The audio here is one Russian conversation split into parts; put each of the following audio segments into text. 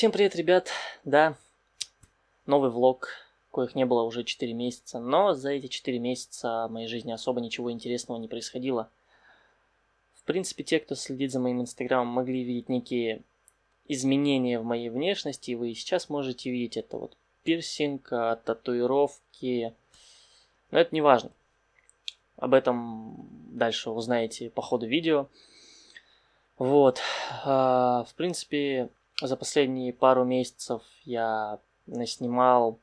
Всем привет, ребят! Да, новый влог, коих не было уже 4 месяца, но за эти 4 месяца в моей жизни особо ничего интересного не происходило. В принципе, те, кто следит за моим инстаграмом, могли видеть некие изменения в моей внешности, и вы сейчас можете видеть это вот пирсинг, а, татуировки, но это не важно. Об этом дальше узнаете по ходу видео. Вот, а, в принципе, за последние пару месяцев я наснимал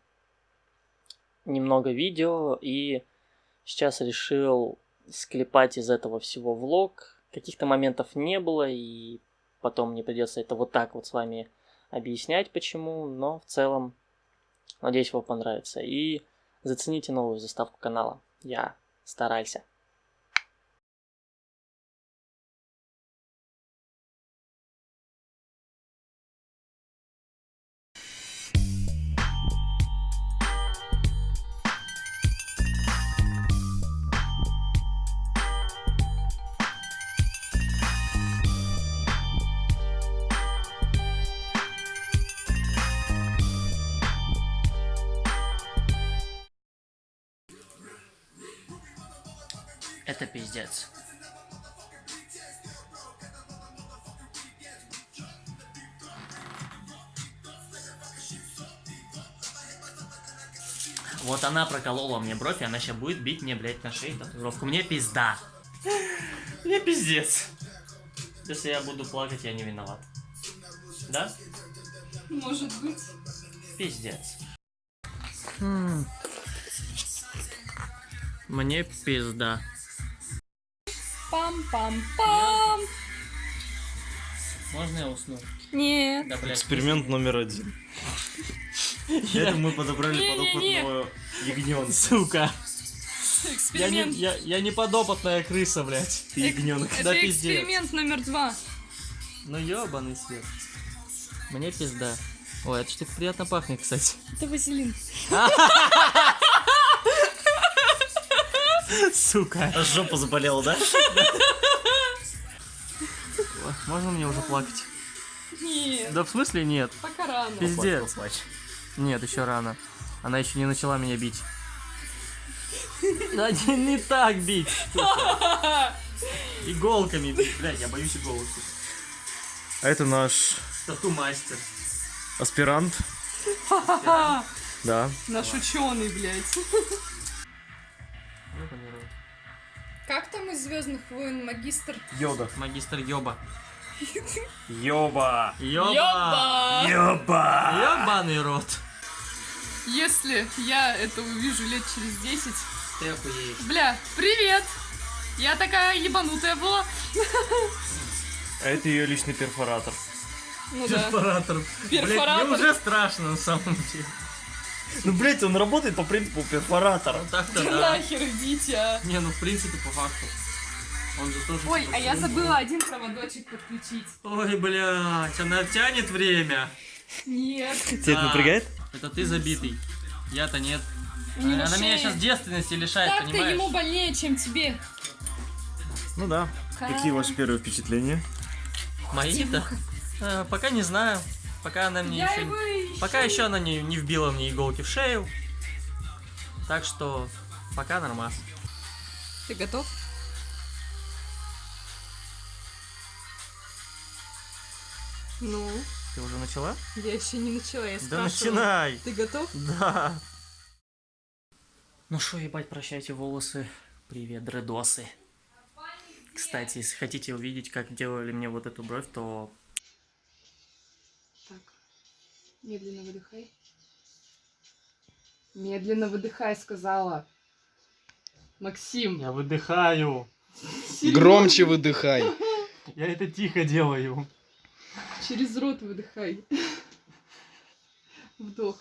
немного видео и сейчас решил склепать из этого всего влог. Каких-то моментов не было, и потом мне придется это вот так вот с вами объяснять почему, но в целом надеюсь вам понравится. И зацените новую заставку канала. Я старался. Пиздец. Вот она проколола мне бровь, и она сейчас будет бить мне, блядь, на шее татуировку. Мне пизда. Мне пиздец. Если я буду плакать, я не виноват. Да? Может быть. Пиздец. Хм. Мне пизда. Пам-пам-пам. Можно я усну? Нет. Да, блядь. Эксперимент номер один. Это мы подобрали подопытного ягненка. Сука. Я не, Эксперимент. я, я не подопытная крыса, блядь. Ты ягненок. Это да пиздец. эксперимент номер два. Ну ёбаный свет. Мне пизда. Ой, это что-то приятно пахнет, кстати. Это вазелин. Сука. Аж жопа заболела, да? Можно мне уже плакать? Нет. Да в смысле нет? Пока рано. Пиздец. Плачь. Нет, еще рано. Она еще не начала меня бить. Да не, не так бить. сука. Иголками бить. Блядь, я боюсь иголок. А это наш Тату-мастер. аспирант. Да. Наш ученый, блядь. Как там из Звездных войн магистр? Йода. Магистр Йоба. Йоба. Йоба! Йоба. Ёбаный рот. Если я это увижу лет через 10. Ты охуеешь. Бля, привет! Я такая ебанутая была. А это ее личный перфоратор. Ну да. Перфоратор. Блядь, Перфоратор. мне уже страшно на самом деле. Ну, блять, он работает по принципу перфоратора. Ну так-то Да нахер идите, а. Не, ну в принципе по факту. Он же тоже... Ой, типа, а я забыла один проводочек подключить. Ой, блядь, она тянет время. Нет. Тебя это напрягает? Это ты забитый. Я-то нет. Не на она меня сейчас девственности лишает, Так-то понимаешь? ему больнее, чем тебе. Ну да. Какие ваши первые впечатления? Мои-то? Э, пока не знаю. Пока она мне Я еще... ищу. Пока еще она не, не вбила мне иголки в шею. Так что пока нормас. Ты готов? Ну, Ты уже начала? я еще не начала, я Да начинай! Ты готов? Да. Ну что, ебать, прощайте волосы. Привет, дредосы. Кстати, если хотите увидеть, как делали мне вот эту бровь, то медленно выдыхай. Медленно выдыхай, сказала. Максим. я выдыхаю. Громче выдыхай. Я это тихо делаю. Через рот выдыхай. Вдох.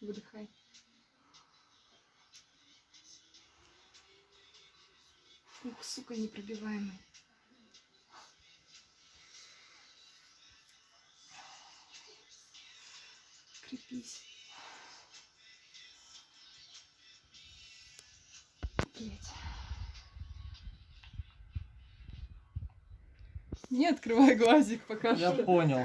Выдыхай. Ух, сука, непробиваемый. Блять. Не открывай глазик пока Я что. понял.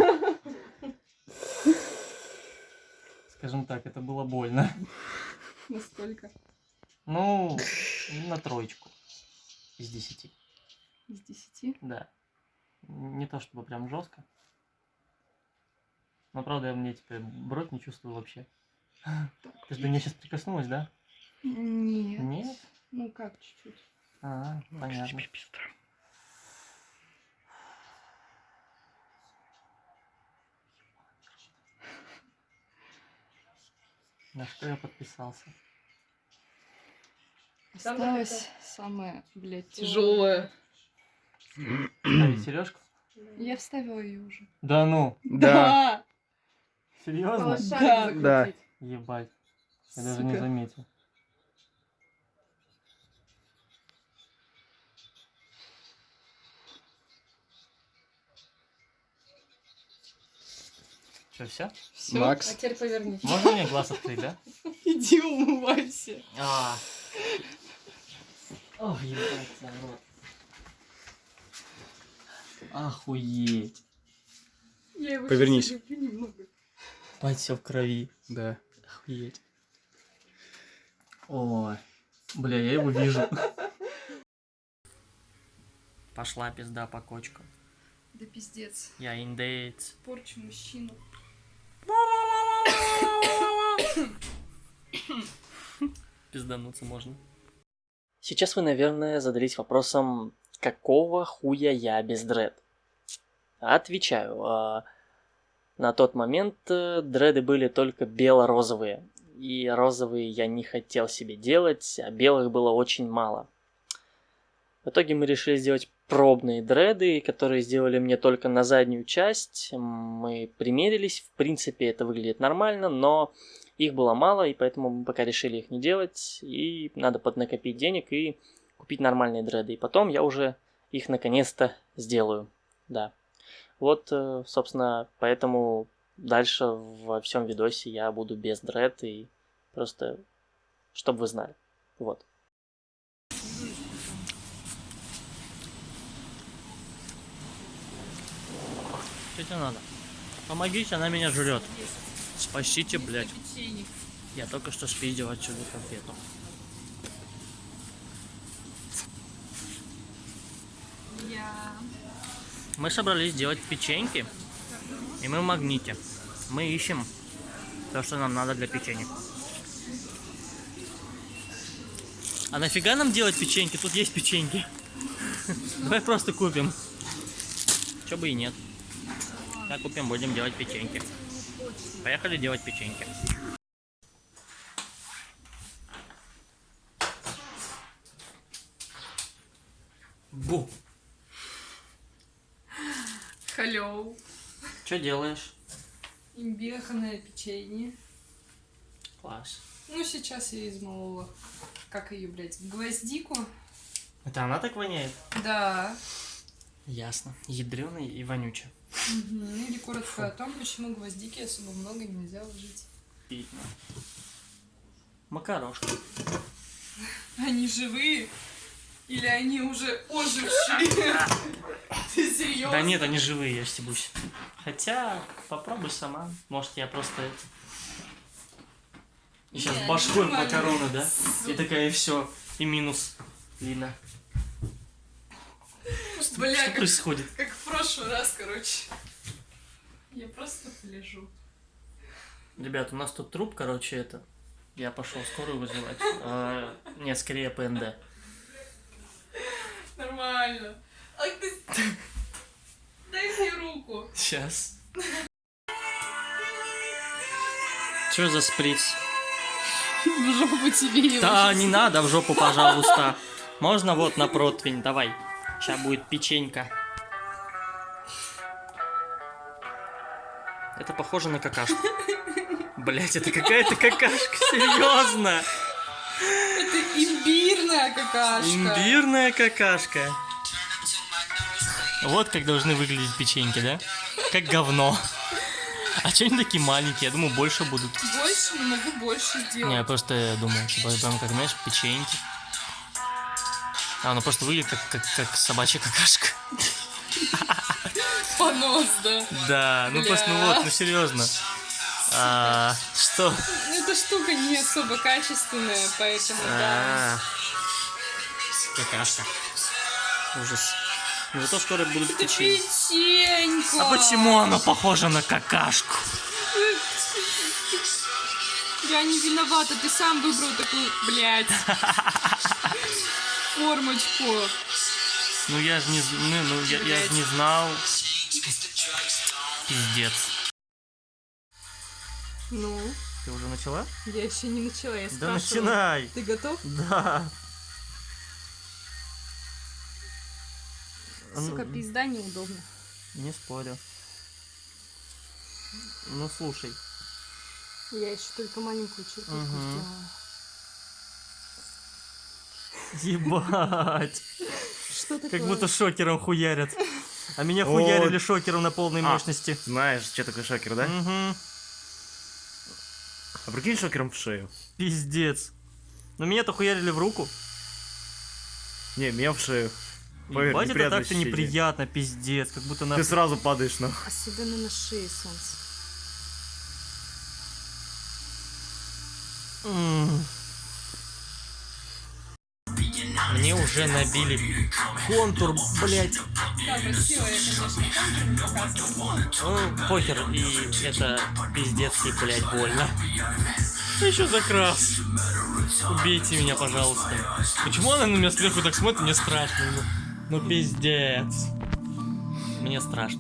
Скажем так, это было больно. Насколько? Ну, на троечку. Из десяти. Из десяти? Да. Не то чтобы прям жестко. Но правда, я мне теперь бровь не чувствую вообще. Ты же до меня сейчас прикоснулась, да? Нет. Нет? Ну как, чуть-чуть. А, понятно. На что я подписался? Осталось самое, блядь, тяжелое. Ставить сережку? Я вставила ее уже. Да ну, Да. серьезно? Да. Да. Ебать. Я даже не Сука. заметил. Че, все? Все. Макс. А теперь повернись. Можно мне глаз открыть, да? Иди умывайся. А. Ох, ебать, рот. Охуеть. Я его Повернись. немного. Бать, все в крови. Да. Охуеть. О, бля, я его вижу. Пошла пизда по кочкам. Да пиздец. Я индейец. Порчу мужчину. Пиздануться можно. Сейчас вы, наверное, задались вопросом, какого хуя я без дред? Отвечаю. На тот момент э, дреды были только бело-розовые. И розовые я не хотел себе делать, а белых было очень мало. В итоге мы решили сделать пробные дреды, которые сделали мне только на заднюю часть. Мы примерились, в принципе это выглядит нормально, но их было мало, и поэтому мы пока решили их не делать. И надо поднакопить денег и купить нормальные дреды. И потом я уже их наконец-то сделаю. Да. Вот, э, собственно, поэтому дальше во всем видосе я буду без дред и просто, чтобы вы знали. Вот. Что тебе надо? Помогите, она меня жрет. Спасите, блядь. Я только что спиздил отсюда конфету. Я... Мы собрались делать печеньки, и мы в магните. Мы ищем то, что нам надо для печенья. А нафига нам делать печеньки? Тут есть печеньки. Давай просто купим. Чё бы и нет. Так купим, будем делать печеньки. Поехали делать печеньки. Бу. Халё. Что делаешь? Имбирное печенье. Класс. Ну, сейчас я измолола. Как ее, блядь, гвоздику? Это она так воняет? Да. Ясно. Ядреный и вонючий. Мгм. Или коротко о том, почему гвоздики особо много нельзя ложить. Видно. Макарошка. Они живые? Или они уже ожившие? Ты серьезно? Да нет, они живые, я стебусь. Хотя, попробуй сама. Может, я просто... это- И сейчас башкой нормально. макароны, да? И такая, и все. И минус. Лина. Бля, Что как, происходит? как в прошлый раз, короче. Я просто полежу. Ребят, у нас тут труп, короче, это... Я пошел скорую вызывать. А, нет, скорее ПНД. Нормально. Ай, ты... Дай мне руку. Сейчас. Что за сприц? В жопу тебе его. Да, не надо в жопу, пожалуйста. Можно вот на противень, давай. Сейчас будет печенька. Это похоже на какашку. Блять, это какая-то какашка, серьезно. Это имбирная какашка. Имбирная какашка. Вот как должны выглядеть печеньки, да? Как говно. А что они такие маленькие? Я думаю, больше будут. Больше, могу больше Не, я сделать. просто думал, типа, прям как, знаешь, печеньки. А, оно просто выглядит как, как, как собачья какашка. Понос, да. Да, ну просто, ну вот, ну серьезно. А, что? Ну, эта штука не особо качественная, поэтому да. А, Какашка. Ужас. Ну зато скоро будут печенька. А почему оно похоже на какашку? Я не виновата, ты сам выбрал такую, блядь, формочку. Ну я же не, ну, ну, я, я ж не знал. Пиздец. Ну, Ты уже начала? я еще не начала, я Да спрашивала. начинай. Ты готов? Да. Сука, пизда неудобно. Не спорю. Ну слушай. Я еще только маленькую черту Мгм. сделала. Ебать. Что такое? Как будто шокером хуярят. А меня О. хуярили шокером на полной А. мощности. Знаешь, что такое шокер, да? Мгм. А прикинь шокером в шею. Пиздец. Но меня-то хуярили в руку. Не, меня в шею. Поверь, Ебать, это так-то ощущение. неприятно, пиздец. Как будто на... Ты сразу падаешь на... Особенно на шее солнце. Мне уже набили контур, блять. Да, красиво. Ну, похер, и это пиздецки, блять, больно. Еще закрас. Убейте меня, пожалуйста. Почему она на меня сверху так смотрит, мне страшно. Ну, пиздец. Мне страшно.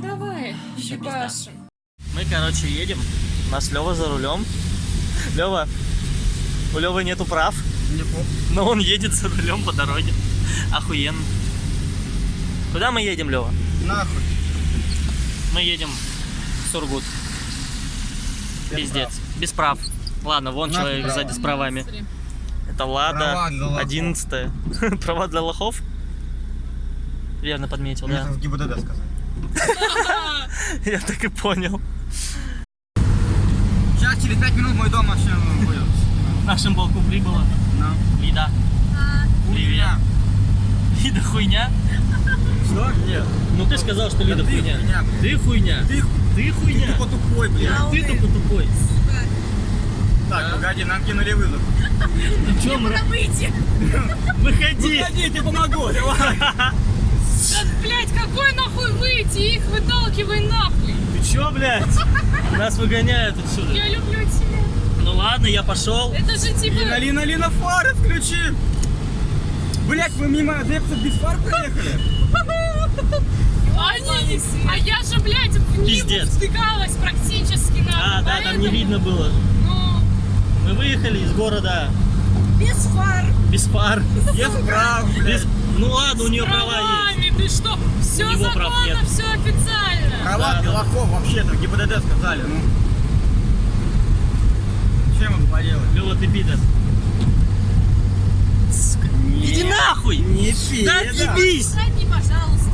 Давай, ебашим. Мы, короче, едем. У нас Лева за рулем. Лева, у Левы нету прав, но он едет за рулем по дороге. Охуенно. Куда мы едем, Лева? Нахуй. Мы едем в Сургут. Пиздец. Без прав. Ладно, вон Нахуй человек права. сзади с правами. Это Лада Права для лохов. 11 Права для лохов? Верно подметил, да. в ГИБДД сказать. Я так и понял. Сейчас через 5 минут мой дом вообще будет. В нашем балку прибыла Лида. Привет. Лида хуйня? Что? Нет. Ну ты сказал, что Лида ты хуйня. хуйня. Ты хуйня. Ты, Ты хуйня. тупо тупой, блядь. Ты тупо тупой. Так, погоди, нам кинули вызов. Ты чё, мра... Выходи. я тебе помогу, давай. Да, блядь, какой нахуй выйти? Их выталкивай нахуй. Ты чё, блядь? Нас выгоняют отсюда. Я люблю тебя. Ну ладно, я пошел. Это же типа... Лина, Лина, Лина, фары включи. Блять, вы мимо адептов без фар проехали? Они... А я же, блядь, в Пиздец. втыкалась практически на... А, да, там не видно было. Мы выехали из города без фар. без фар. Без прав, Без... Ну ладно, у нее права есть. Правами, ты что? Все законно, нет. все официально. Права Да, да. Белаков вообще-то в ГИБДД сказали, ну. Чем могу поделать? Лёва, ты пидор. Сука. Иди нахуй! Не Да пи, отъебись! Задний, пожалуйста.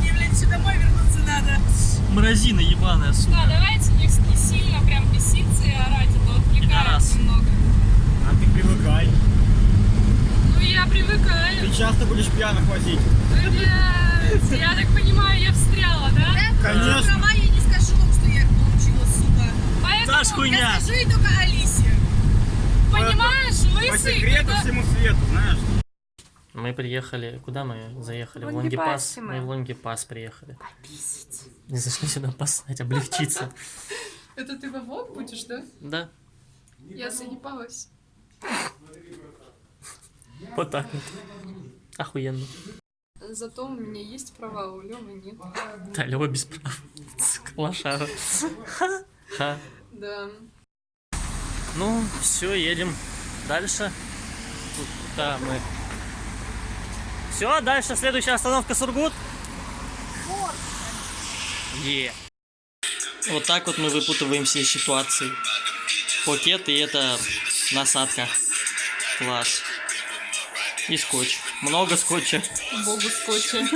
Мне, блядь, еще домой вернуться надо. Мразина ебаная, сука. Да, давайте не, сильно прям беситься и орать, Пидорас. немного. А ты привыкай. Ну, я привыкаю. Ты часто будешь пьяных возить. Блядь, я так понимаю, я встряла, да? Конечно. Права я не скажу вам, что я их получила, сука. Поэтому, Саш, хуйня. Я скажу ей только Алисе. понимаешь, По лысый, секрету когда- всему свету, знаешь. Мы приехали... Куда мы заехали? В Лонгипас. мы. Мы в Лонгипас приехали. Не зашли сюда поссать, облегчиться. Это ты во влог будешь, да? Да, Я заебалась. вот так вот. Охуенно. Зато у меня есть права, а у Лёвы нет. Да, Лёва без прав. Лошара. Да. Ну, все, едем дальше. Да, мы. Все, дальше следующая остановка Сургут. Е. Вот так вот мы выпутываемся из ситуации. Пакет и это насадка. Класс. И скотч. Много скотча. Богу скотча.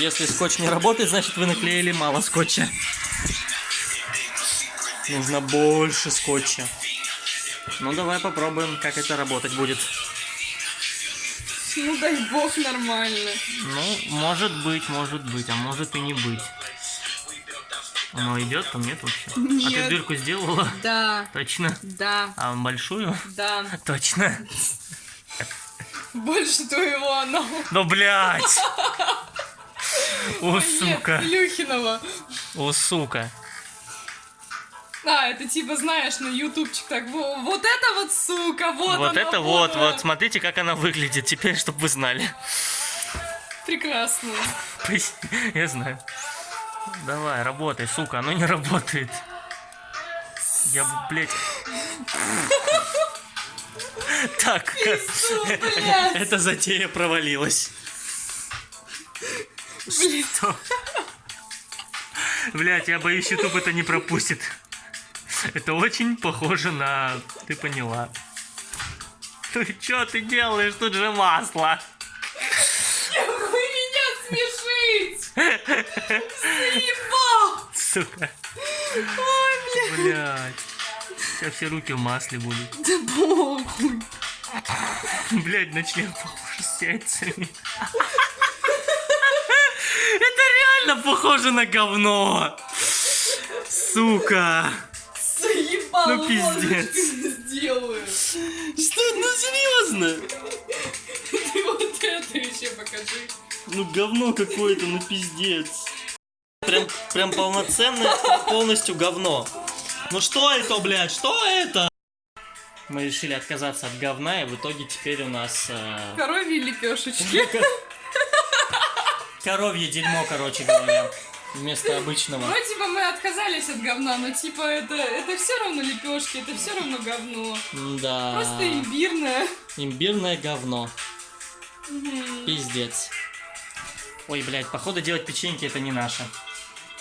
Если скотч не работает, значит вы наклеили мало скотча. Нужно больше скотча. Ну давай попробуем, как это работать будет. Ну дай бог нормально. Ну, может быть, может быть, а может и не быть. Оно идет, там нет вообще. А ты Нет. дырку сделала? Да, Точно. да, А большую? да. Точно. Больше твоего оно. Ну, блядь! О, Нет, сука. Илюхинова. О, сука. А, это типа, знаешь, на ютубчик так, во- вот это вот сука, вот Вот она, это вот, вот, смотрите, как она выглядит. Теперь, чтобы вы знали. Прекрасно. Я знаю. Давай, работай, сука, оно не работает. Я, блядь... Так, блядь. эта затея провалилась. Что? Блять, я боюсь, YouTube это не пропустит. Это очень похоже на... Ты поняла. Ну что ты делаешь? Тут же масло. Вы меня смешить! Заебал! Сука. Ой, бля. Блять. Сейчас все руки в масле будут. Да похуй. Блять, на член похож с яйцами. Это реально похоже на говно. Сука. Ну, пиздец. что сделаю. Что, ну серьезно? Ты вот это еще покажи. Ну говно какое-то, ну пиздец. Прям, прям полноценное, полностью говно. Ну что это, блядь, что это? Мы решили отказаться от говна, и в итоге теперь у нас э, Коровьи лепешечки. коровье дерьмо, короче говоря, вместо обычного. Ну, типа, мы отказались от говна, но, типа, это, это все равно лепешки, это все равно говно. Да. Просто имбирное. Имбирное говно. Пиздец. Ой, блядь, походу делать печеньки это не наше.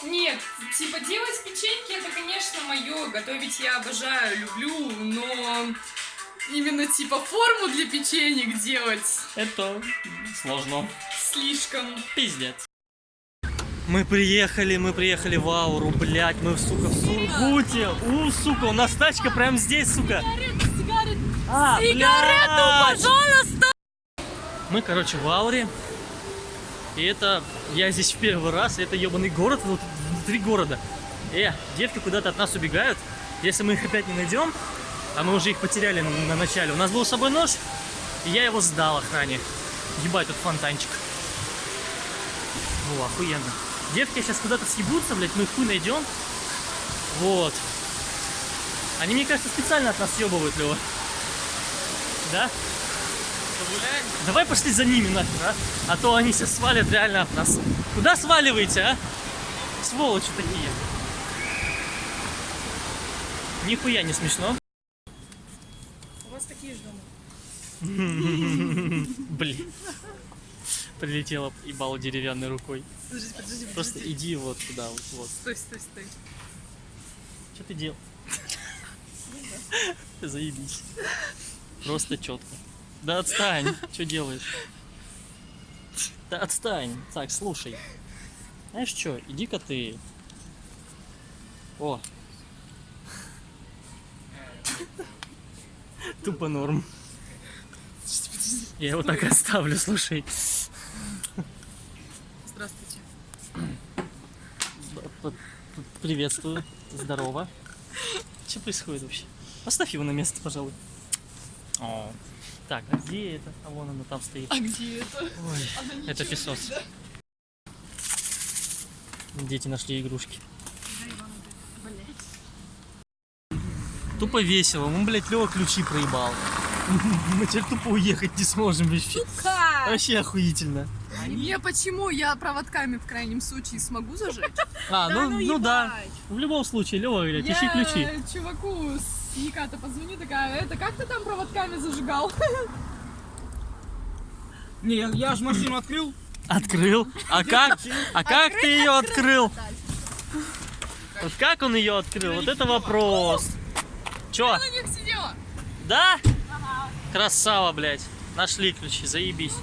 Нет, типа, делать печеньки, это, конечно, мое. Готовить я обожаю, люблю, но... Именно, типа, форму для печенек делать Это сложно. слишком. Пиздец. Мы приехали, мы приехали в Ауру, блядь, мы, сука, в Сургуте. У, сука, у нас тачка прямо здесь, сука. А, Сигарету, пожалуйста! Мы, короче, в Ауре. И это, я здесь в первый раз, это ебаный город, вот внутри города. Э, девки куда-то от нас убегают. Если мы их опять не найдем, а мы уже их потеряли на, на начале. У нас был с собой нож, и я его сдал охране. Ебать, тут фонтанчик. О, охуенно. Девки сейчас куда-то съебутся, блядь, мы их хуй найдем. Вот. Они, мне кажется, специально от нас съебывают, Лева. Да? Давай пошли за ними нахер, а? А то они сейчас свалят реально от нас. Куда сваливаете, а? Сволочи такие. Нихуя не смешно. У вас такие же дома. Блин. Прилетела ебало деревянной рукой. Подожди, подожди, Просто иди вот туда, вот. вот. Стой, стой, стой. Что ты делал? Заебись. Просто четко. Да отстань. Что делаешь? Да отстань. Так, слушай. Знаешь что, иди-ка ты. О. Тупо норм. Я его так оставлю, слушай. Приветствую. Здорово. Что происходит вообще? Поставь его на место, пожалуй. О. Так, а где это? А вон оно там стоит. А где это? Ой, это песос. Дети нашли игрушки. Тупо весело. Мы, блядь, Лева ключи проебал. Мы теперь тупо уехать не сможем вообще. Вообще охуительно. Не, почему? Я проводками в крайнем случае смогу зажечь? А, ну, ну да. В любом случае, Лева говорит, ищи ключи. чуваку с Никата позвоню, такая, это как ты там проводками зажигал? Не, я, я же машину открыл. Открыл. А как? А как ты ее открыл? Вот как он ее открыл? Вот это вопрос. Чё? На них сидела. Да? Красава, блядь. Нашли ключи, заебись.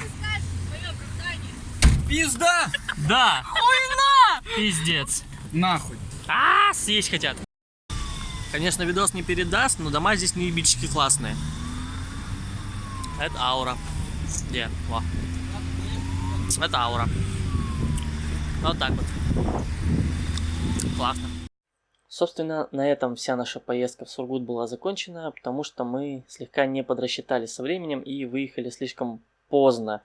Пизда! Да. Хуйна! Пиздец. Нахуй. А, съесть хотят. Конечно, видос не передаст, но дома здесь неебически классные. Это аура. Где? Во. Это аура. Вот так вот. Классно. Собственно, на этом вся наша поездка в Сургут была закончена, потому что мы слегка не подрасчитали со временем и выехали слишком поздно.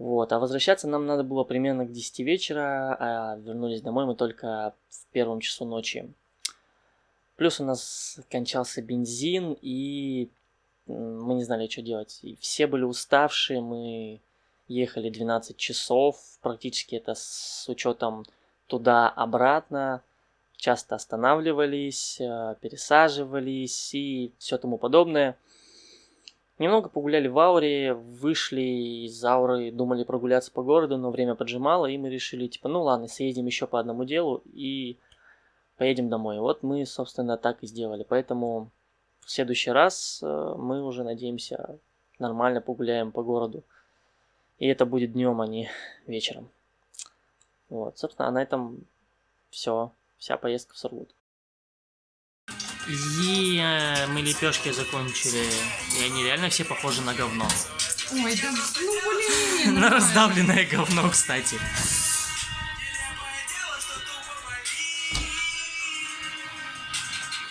Вот, а возвращаться нам надо было примерно к 10 вечера, а вернулись домой мы только в первом часу ночи. Плюс у нас кончался бензин, и мы не знали, что делать. И все были уставшие, мы ехали 12 часов, практически это с учетом туда-обратно. Часто останавливались, э, пересаживались и все тому подобное. Немного погуляли в Ауре, вышли из Ауры, думали прогуляться по городу, но время поджимало, и мы решили, типа, ну ладно, съездим еще по одному делу и поедем домой. Вот мы, собственно, так и сделали. Поэтому в следующий раз э, мы уже надеемся нормально погуляем по городу. И это будет днем, а не вечером. Вот, собственно, а на этом все. Вся поездка в Сургут. Е, мы лепешки закончили. И они реально все похожи на говно. Ой, да ну блин. На раздавленное говно, кстати.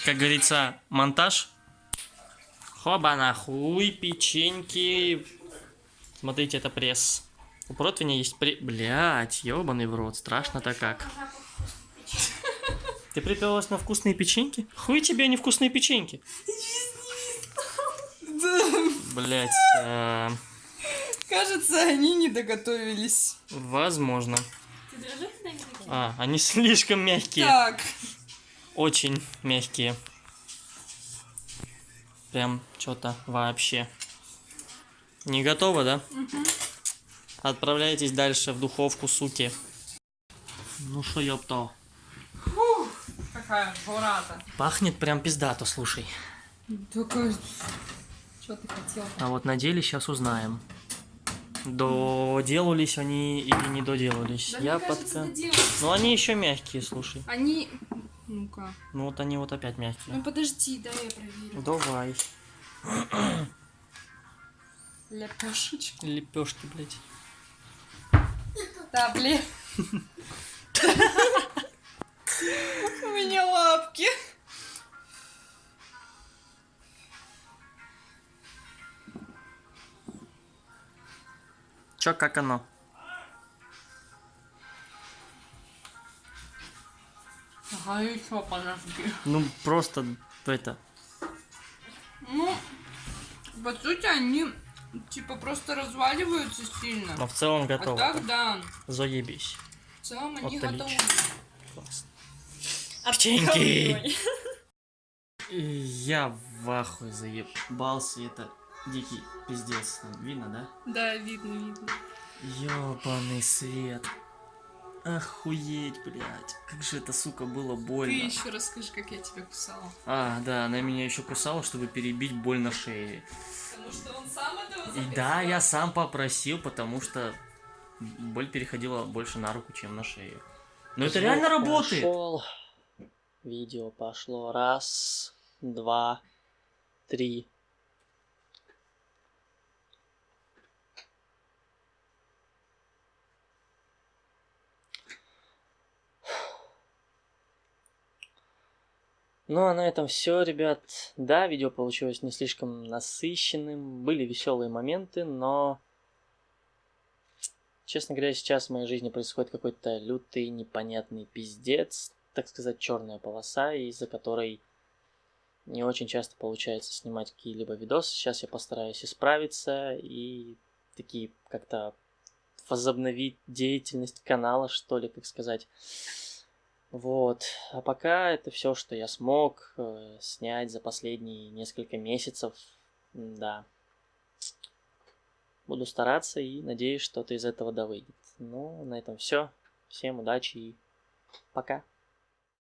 Как говорится, монтаж. Хоба нахуй, печеньки. Смотрите, это пресс. У противня есть при... Блять, ебаный в рот, страшно-то как. Ты приперлась на вкусные печеньки? Хуй тебе не вкусные печеньки. Блять, а, Кажется, они не доготовились. возможно. А, они слишком мягкие. Так. Очень мягкие. Прям что-то вообще. Не готово, да? Отправляйтесь дальше в духовку, суки. Ну что, ёпто. Какая журата. Пахнет прям пиздато, слушай. Только... Что ты хотел? А вот на деле сейчас узнаем. Доделались они или не доделались. Да, Я мне кажется, подка- доделались. Ну они еще мягкие, слушай. Они... Ну-ка. Ну вот они вот опять мягкие. Ну подожди, дай я проверю. Давай. Лепешечку. Лепешки, блядь. Да, блин. У меня лапки. Чё, как оно? И чё, подожди. Ну просто это. Ну, по сути, они типа просто разваливаются сильно. Но в целом А готово. так, да. Заебись. В целом они Отлично. готовы. Классно. Печеньки! Я в ахуе заебался, это дикий пиздец. Видно, да? Да, видно, видно. Ёбаный свет. Охуеть, блядь. Как же это, сука, было больно. Ты еще расскажи, как я тебя кусала. А, да, она меня еще кусала, чтобы перебить боль на шее. Потому что он сам этого И да, я сам попросил, потому что боль переходила больше на руку, чем на шею. Но это реально работает! пошел. Видео пошло. Раз, два, три. Ну а на этом все, ребят. Да, видео получилось не слишком насыщенным. Были веселые моменты, но... Честно говоря, сейчас в моей жизни происходит какой-то лютый, непонятный пиздец, так сказать, черная полоса, из-за которой не очень часто получается снимать какие-либо видосы. Сейчас я постараюсь исправиться и такие как-то возобновить деятельность канала, что ли, как сказать. Вот. А пока это все, что я смог э, снять за последние несколько месяцев. Да. Буду стараться и надеюсь, что-то из этого да выйдет. Ну, на этом все. Всем удачи и пока.